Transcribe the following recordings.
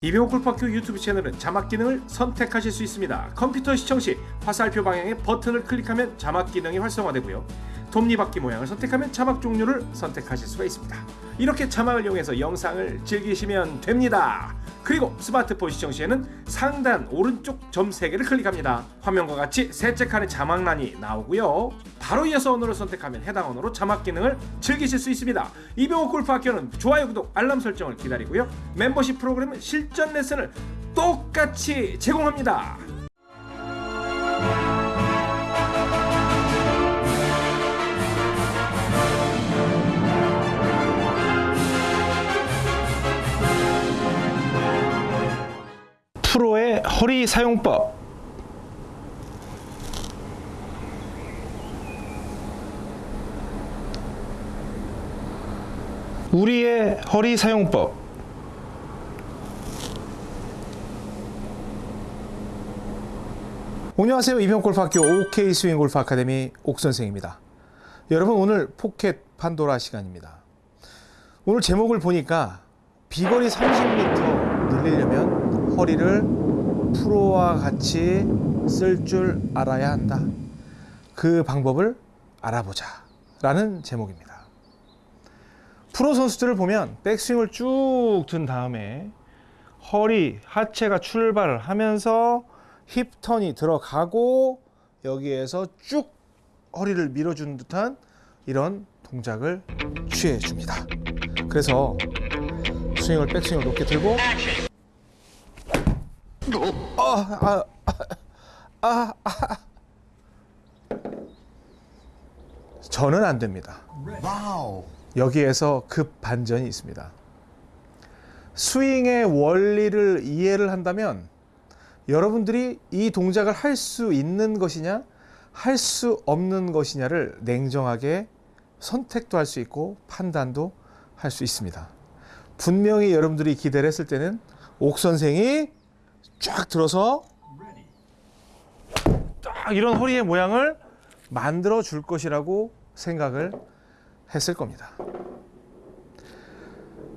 이병호 골프학교 유튜브 채널은 자막 기능을 선택하실 수 있습니다. 컴퓨터 시청 시 화살표 방향의 버튼을 클릭하면 자막 기능이 활성화되고요. 톱니바퀴 모양을 선택하면 자막 종류를 선택하실 수가 있습니다. 이렇게 자막을 이용해서 영상을 즐기시면 됩니다. 그리고 스마트폰 시청 시에는 상단 오른쪽 점 3개를 클릭합니다. 화면과 같이 셋째 칸에 자막란이 나오고요. 바로 이어서 언어를 선택하면 해당 언어로 자막 기능을 즐기실 수 있습니다. 이병호 골프학교는 좋아요, 구독, 알람 설정을 기다리고요. 멤버십 프로그램은 실전 레슨을 똑같이 제공합니다. 프로의 허리 사용법 우리의 허리 사용법 안녕하세요 이병골프학교 옥스윙 골프 아카데미 옥선생입니다 여러분 오늘 포켓 판도라 시간입니다 오늘 제목을 보니까 비거리 30m 늘리려면 허리를 프로와 같이 쓸 줄 알아야 한다. 그 방법을 알아보자. 라는 제목입니다. 프로 선수들을 보면 백스윙을 쭉 든 다음에 허리, 하체가 출발을 하면서 힙턴이 들어가고 여기에서 쭉 허리를 밀어주는 듯한 이런 동작을 취해 줍니다. 그래서 스윙을 백스윙을 높게 들고 아, 아, 아, 아. 저는 안 됩니다. 여기에서 급 반전이 있습니다. 스윙의 원리를 이해를 한다면 여러분들이 이 동작을 할 수 있는 것이냐, 할 수 없는 것이냐를 냉정하게 선택도 할 수 있고 판단도 할 수 있습니다. 분명히 여러분들이 기대를 했을 때는 옥 선생이 쫙 들어서 딱 이런 허리의 모양을 만들어 줄 것이라고 생각을 했을 겁니다.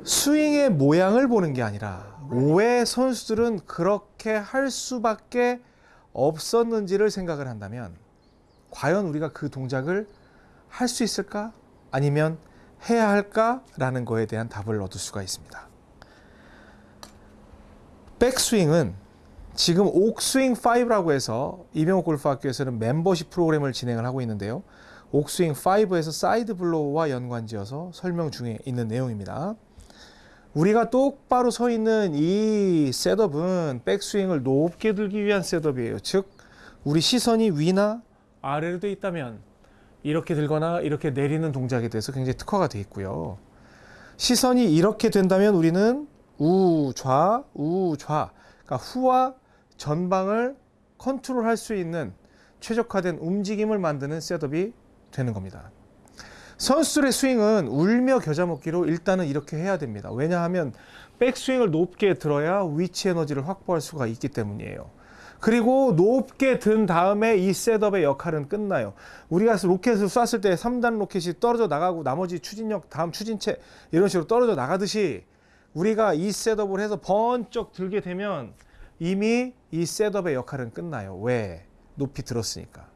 스윙의 모양을 보는 게 아니라 왜 선수들은 그렇게 할 수밖에 없었는지를 생각을 한다면 과연 우리가 그 동작을 할 수 있을까? 아니면 해야 할까 라는 거에 대한 답을 얻을 수가 있습니다. 백스윙은 지금 옥스윙 5라고 해서 이병옥 골프학교에서는 멤버십 프로그램을 진행을 하고 있는데요. 옥스윙 5에서 side blow와 연관지어서 설명 중에 있는 내용입니다. 우리가 똑바로 서 있는 이 setup은 백스윙을 높게 들기 위한 setup이에요. 즉 우리 시선이 위나 아래로 돼 있다면 이렇게 들거나 이렇게 내리는 동작에 대해서 굉장히 특화가 되어 있고요. 시선이 이렇게 된다면 우리는 우좌, 우좌, 그러니까 후와 전방을 컨트롤할 수 있는 최적화된 움직임을 만드는 setup이 되는 겁니다. 선수들의 스윙은 울며 겨자 먹기로 일단은 이렇게 해야 됩니다. 왜냐하면 백스윙을 높게 들어야 위치 에너지를 확보할 수가 있기 때문이에요. 그리고 높게 든 다음에 이 setup의 역할은 끝나요. 우리가 로켓을 쐈을 때 3단 로켓이 떨어져 나가고 나머지 추진력, 다음 추진체 이런 식으로 떨어져 나가듯이 우리가 이 setup을 해서 번쩍 들게 되면 이미 이 setup의 역할은 끝나요. 왜? 높이 들었으니까.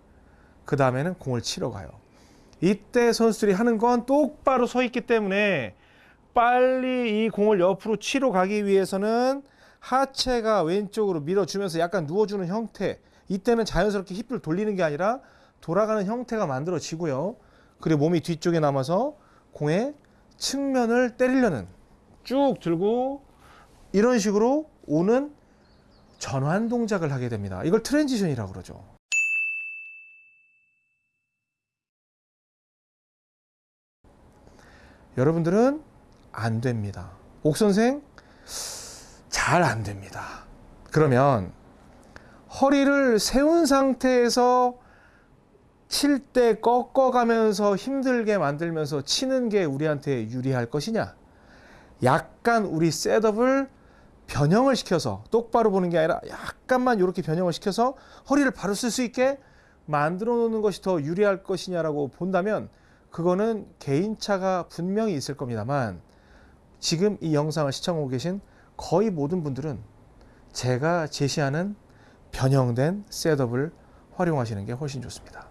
그 다음에는 공을 치러 가요. 이때 선수들이 하는 건 똑바로 서 있기 때문에 빨리 이 공을 옆으로 치러 가기 위해서는 하체가 왼쪽으로 밀어주면서 약간 누워주는 형태. 이때는 자연스럽게 힙을 돌리는 게 아니라 돌아가는 형태가 만들어지고요. 그리고 몸이 뒤쪽에 남아서 공의 측면을 때리려는 쭉 들고 이런 식으로 오는 전환 동작을 하게 됩니다. 이걸 transition이라고 그러죠. 여러분들은 안 됩니다. 옥 선생 잘 안 됩니다. 그러면 허리를 세운 상태에서 칠 때 꺾어가면서 힘들게 만들면서 치는 게 우리한테 유리할 것이냐? 약간 우리 셋업을 변형을 시켜서 똑바로 보는 게 아니라 약간만 이렇게 변형을 시켜서 허리를 바로 쓸 수 있게 만들어 놓는 것이 더 유리할 것이냐라고 본다면 그거는 개인차가 분명히 있을 겁니다만 지금 이 영상을 시청하고 계신 거의 모든 분들은 제가 제시하는 변형된 셋업을 활용하시는 게 훨씬 좋습니다.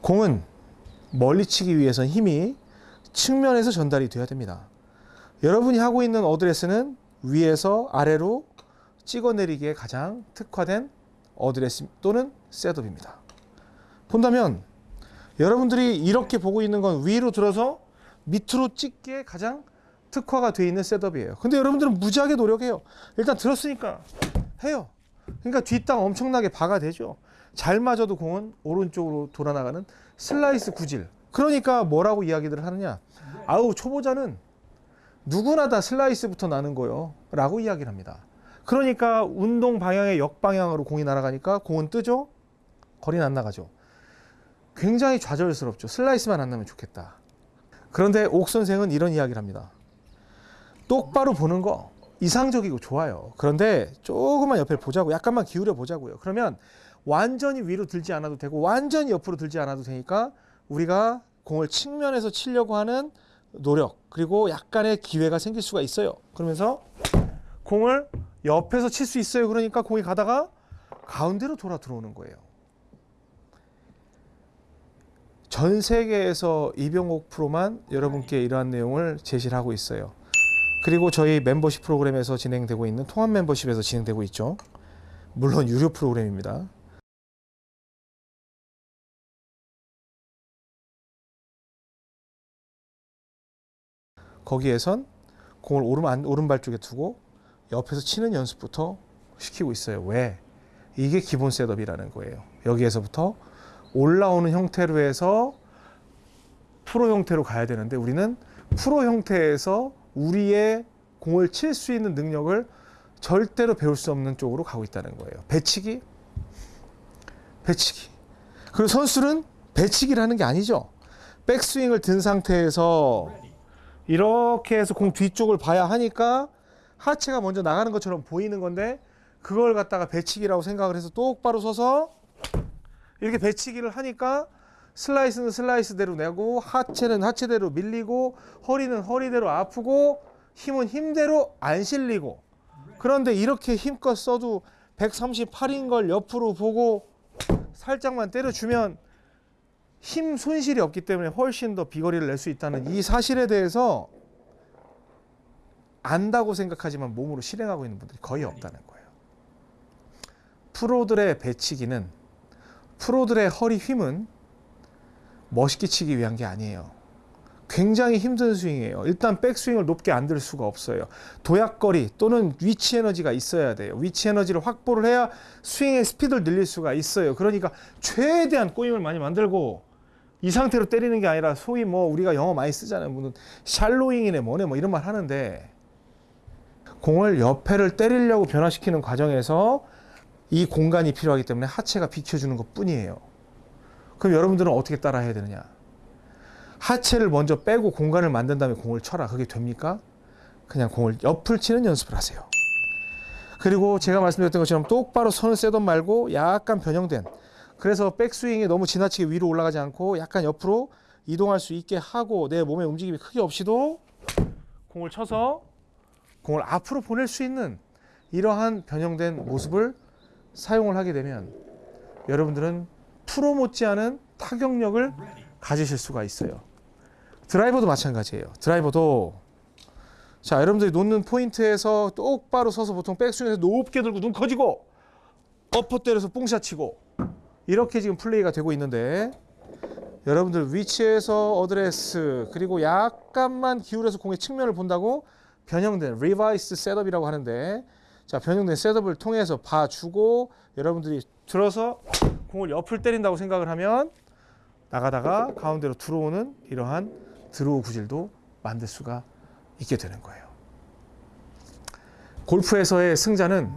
공은 멀리 치기 위해선 힘이 측면에서 전달이 되어야 됩니다. 여러분이 하고 있는 어드레스는 위에서 아래로 찍어내리기에 가장 특화된 어드레스 또는 setup입니다. 본다면 여러분들이 이렇게 보고 있는 건 위로 들어서 밑으로 찍기에 가장 특화가 되어 있는 setup이에요. 근데 여러분들은 무지하게 노력해요. 일단 들었으니까 해요. 그러니까 뒷땅 엄청나게 박아대죠. 잘 맞아도 공은 오른쪽으로 돌아나가는 슬라이스 구질. 그러니까 뭐라고 이야기들을 하느냐. 아우 초보자는 누구나 다 슬라이스부터 나는 거요. 라고 이야기를 합니다. 그러니까 운동 방향의 역방향으로 공이 날아가니까 공은 뜨죠. 거리는 안 나가죠. 굉장히 좌절스럽죠. 슬라이스만 안 나면 좋겠다. 그런데 옥 선생은 이런 이야기를 합니다. 똑바로 보는 거 이상적이고 좋아요. 그런데 조금만 옆에 보자고 약간만 기울여 보자고요. 그러면 완전히 위로 들지 않아도 되고 완전히 옆으로 들지 않아도 되니까 우리가 공을 측면에서 치려고 하는 노력 그리고 약간의 기회가 생길 수가 있어요. 그러면서 공을 옆에서 칠 수 있어요. 그러니까 공이 가다가 가운데로 돌아 들어오는 거예요. 전 세계에서 이병옥 프로만 여러분께 이러한 내용을 제시를 하고 있어요. 그리고 저희 멤버십 프로그램에서 진행되고 있는 통합 멤버십에서 진행되고 있죠. 물론 유료 프로그램입니다. 거기에선 공을 오른, 안- 오른발 쪽에 두고 옆에서 치는 연습부터 시키고 있어요. 왜? 이게 기본 setup이라는 거예요. 여기에서부터 올라오는 형태로 해서 프로 형태로 가야 되는데 우리는 프로 형태에서 우리의 공을 칠 수 있는 능력을 절대로 배울 수 없는 쪽으로 가고 있다는 거예요. 배치기, 배치기. 그리고 선수는 배치기를 하는 게 아니죠. 백스윙을 든 상태에서 이렇게 해서 공 뒤쪽을 봐야 하니까 하체가 먼저 나가는 것처럼 보이는 건데 그걸 갖다가 배치기라고 생각을 해서 똑바로 서서 이렇게 배치기를 하니까 슬라이스는 슬라이스대로 내고 하체는 하체대로 밀리고 허리는 허리대로 아프고 힘은 힘대로 안 실리고 그런데 이렇게 힘껏 써도 138인 걸 옆으로 보고 살짝만 때려주면 힘 손실이 없기 때문에 훨씬 더 비거리를 낼 수 있다는 이 사실에 대해서 안다고 생각하지만 몸으로 실행하고 있는 분들이 거의 없다는 거예요. 프로들의 배치기는 프로들의 허리 힘은 멋있게 치기 위한 게 아니에요. 굉장히 힘든 스윙이에요. 일단 백스윙을 높게 안 들 수가 없어요. 도약거리 또는 위치 에너지가 있어야 돼요. 위치 에너지를 확보를 해야 스윙의 스피드를 늘릴 수가 있어요. 그러니까 최대한 꼬임을 많이 만들고 이 상태로 때리는 게 아니라 소위 뭐 우리가 영어 많이 쓰잖아요. 무슨 샬로잉이네 뭐네 뭐 이런 말 하는데 공을 옆에를 때리려고 변화시키는 과정에서 이 공간이 필요하기 때문에 하체가 비켜주는 것 뿐이에요. 그럼 여러분들은 어떻게 따라 해야 되느냐? 하체를 먼저 빼고 공간을 만든 다음에 공을 쳐라. 그게 됩니까? 그냥 공을 옆을 치는 연습을 하세요. 그리고 제가 말씀드렸던 것처럼 똑바로 선을 쎄던 말고 약간 변형된 그래서 백스윙이 너무 지나치게 위로 올라가지 않고 약간 옆으로 이동할 수 있게 하고 내 몸의 움직임이 크게 없이도 공을 쳐서 공을 앞으로 보낼 수 있는 이러한 변형된 모습을 사용을 하게 되면 여러분들은 프로 못지않은 타격력을 가지실 수가 있어요. 드라이버도 마찬가지예요. 드라이버도 자 여러분들이 놓는 포인트에서 똑바로 서서 보통 백스윙에서 높게 들고 눈 커지고 upper 때려서 뽕샷 치고 이렇게 지금 플레이가 되고 있는데 여러분들 위치에서 어드레스 그리고 약간만 기울여서 공의 측면을 본다고 변형된 revise setup이라고 하는데 자 변형된 setup을 통해서 봐주고 여러분들이 들어서 공을 옆을 때린다고 생각을 하면 나가다가 가운데로 들어오는 이러한 드로우 구질도 만들 수가 있게 되는 거예요. 골프에서의 승자는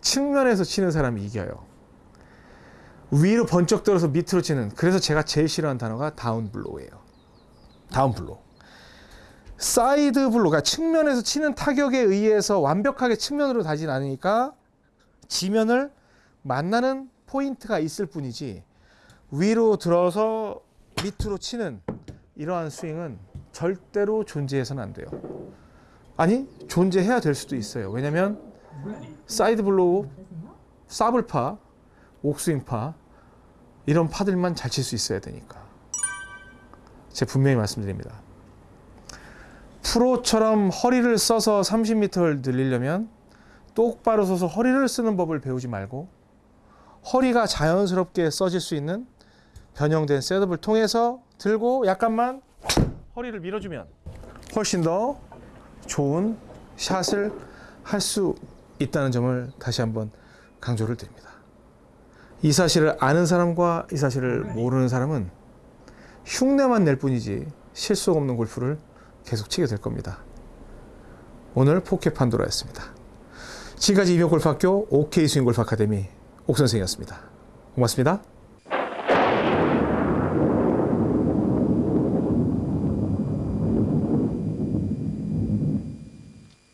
측면에서 치는 사람이 이겨요. 위로 번쩍 들어서 밑으로 치는 그래서 제가 제일 싫어하는 단어가 다운 블로우예요. 다운 블로우. side blow가 측면에서 치는 타격에 의해서 완벽하게 측면으로 가진 않으니까 지면을 만나는 포인트가 있을 뿐이지 위로 들어서 밑으로 치는 이러한 스윙은 절대로 존재해서는 안 돼요. 아니 존재해야 될 수도 있어요. 왜냐하면 side blow, 사블파, 옥스윙파 이런 파들만 잘 칠 수 있어야 되니까. 제가 분명히 말씀드립니다. 프로처럼 허리를 써서 30m를 늘리려면 똑바로 서서 허리를 쓰는 법을 배우지 말고 허리가 자연스럽게 써질 수 있는 변형된 셋업을 통해서 들고 약간만 허리를 밀어주면 훨씬 더 좋은 샷을 할 수 있다는 점을 다시 한번 강조를 드립니다. 이 사실을 아는 사람과 이 사실을 모르는 사람은 흉내만 낼 뿐이지 실속 없는 골프를 계속 치게 될 겁니다. 오늘 포켓 판도라였습니다. 지금까지 이병옥 골프학교 옥스윙 골프 아카데미 옥선생이었습니다. 고맙습니다.